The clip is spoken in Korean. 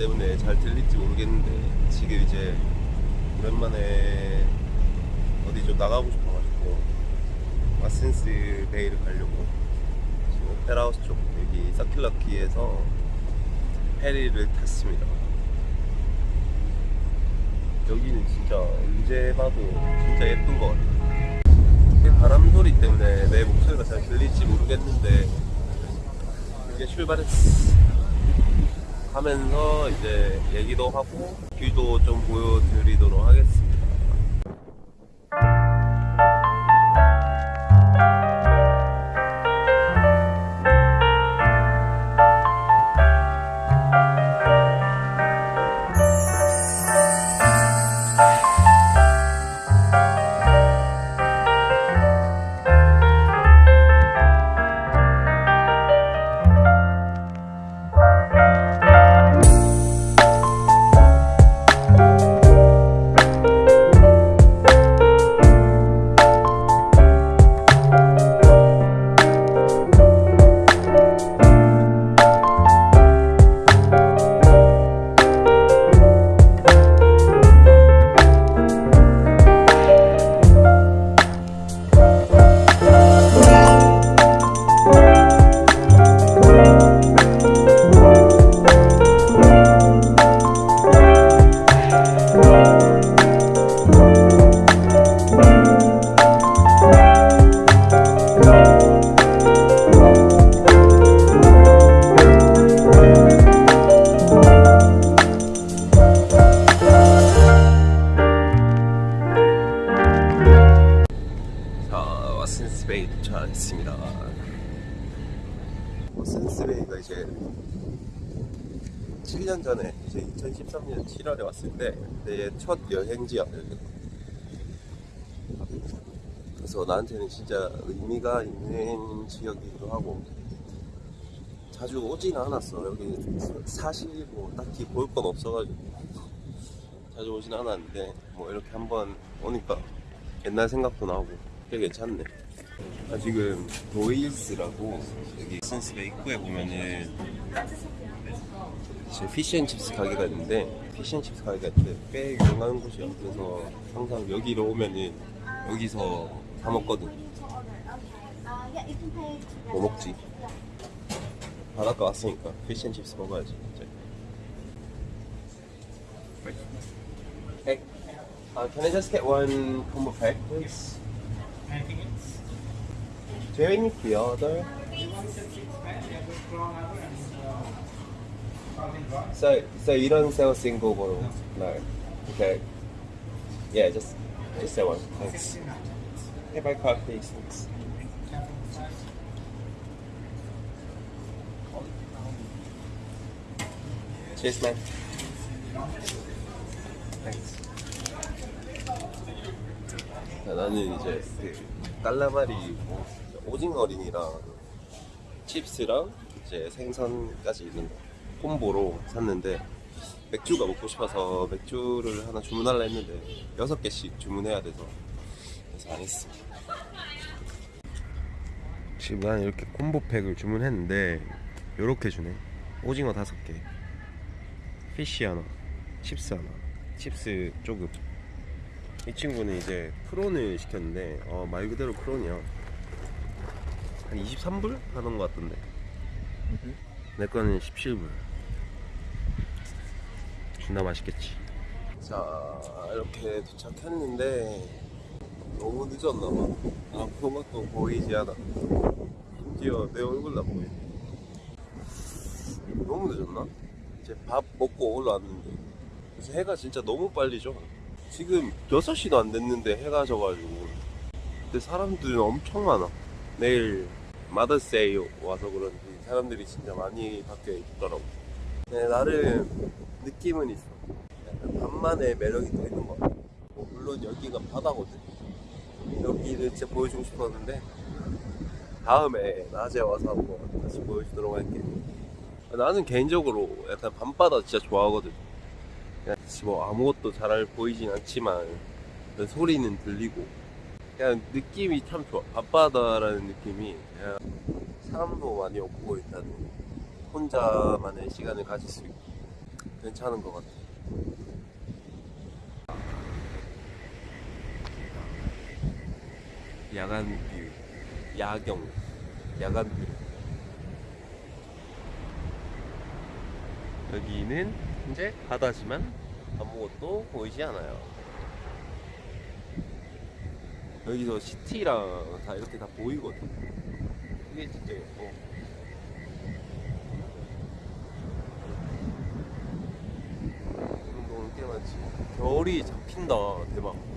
들릴지 모르겠는데 지금 이제 오랜만에 어디 좀 나가고 싶어가지고 마센스 베이를 가려고 지금 오페라하우스 쪽 여기 사킬러키에서 페리를 탔습니다. 여기는 진짜 언제 봐도 진짜 예쁜 것 같아요. 바람 소리 때문에 내 목소리가 잘 들릴지 모르겠는데 이제 출발했어. 하면서 이제 얘기도 하고 뷰도 좀 보여드리도록 하겠습니다. 도착했습니다. 와슨스베이가 이제 7년 전에 이제 2013년 7월에 왔을 때 내 첫. 여기가. 그래서 나한테는 진짜 의미가 있는 지역이기도 하고 자주 오진 않았어. 여기 사실 뭐 딱히 볼 건 없어가지고 자주 오진 않았는데 뭐 이렇게 한번 오니까 옛날 생각도 나고 꽤 괜찮네. 아, 지금 Doyles라고 여기 Watsons Bay 입구에 보면은 이제 fish and chips 가게가 있는데 fish and chips 가게가 있는데 꽤 유명한 곳이야. 그래서 항상 여기로 오면은 여기서 사 먹거든. 뭐 먹지? 바닷가 왔으니까 fish and chips 먹어야지. 이제. Hey, uh, can I just get one combo pack, please? Anything else? Do you have any pre-order? So, so you don't sell single bottle? No. Okay. Yeah, just, just that one. Thanks. Hey, by card, please. Thanks. Cheers, man. Thanks. 자, 나는 이제 그 깔라마리 뭐 오징어링이랑 칩스랑 이제 생선까지 있는 거 콤보로 샀는데 맥주가 먹고 싶어서 맥주를 하나 주문하려 했는데 여섯 개씩 주문해야 돼서 그래서 안 했어. 지금 난 이렇게 콤보 팩을 주문했는데 이렇게 주네. 오징어 다섯 개, fish 하나, chips 하나, chips 조금. 이 친구는 이제 prawn을 시켰는데 어, 말 그대로 prawn이야. 한 23불 하는 것 같던데. 내 거는 17불. 존나 맛있겠지. 자 이렇게 도착했는데 너무 늦었나 봐. 아무것도 보이지 않아. 심지어 내 얼굴도 안 보여. 너무 늦었나? 이제 밥 먹고 올라왔는데 그래서 해가 진짜 너무 빨리 져. 지금 6시도 안 됐는데 해가 져가지고 근데 사람들은 엄청 많아. 내일 마더세이 와서 그런지 사람들이 진짜 많이 밖에 있더라고. 네, 나름 느낌은 있어. 밤만의 매력이 더 있는 것 같아. 뭐 물론 여기가 바다거든. 여기를 진짜 보여주고 싶었는데 다음에 낮에 와서 한번 다시 보여주도록 할게. 나는 개인적으로 약간 밤바다 진짜 좋아하거든. 뭐 아무것도 잘 보이진 않지만 그 소리는 들리고 그냥 느낌이 참 좋아. 밤바다라는 느낌이 그냥 사람도 많이 없고 일단 혼자만의 시간을 가질 수 있고 괜찮은 것 같아. 야간 view, 야경, 야간 view. 여기는 이제 바다지만 아무것도 보이지 않아요. 여기서 city랑 다 이렇게 다 보이거든. 이게 진짜 예뻐. 운동은 꽤 많지. 겨울이 잡힌다. 대박.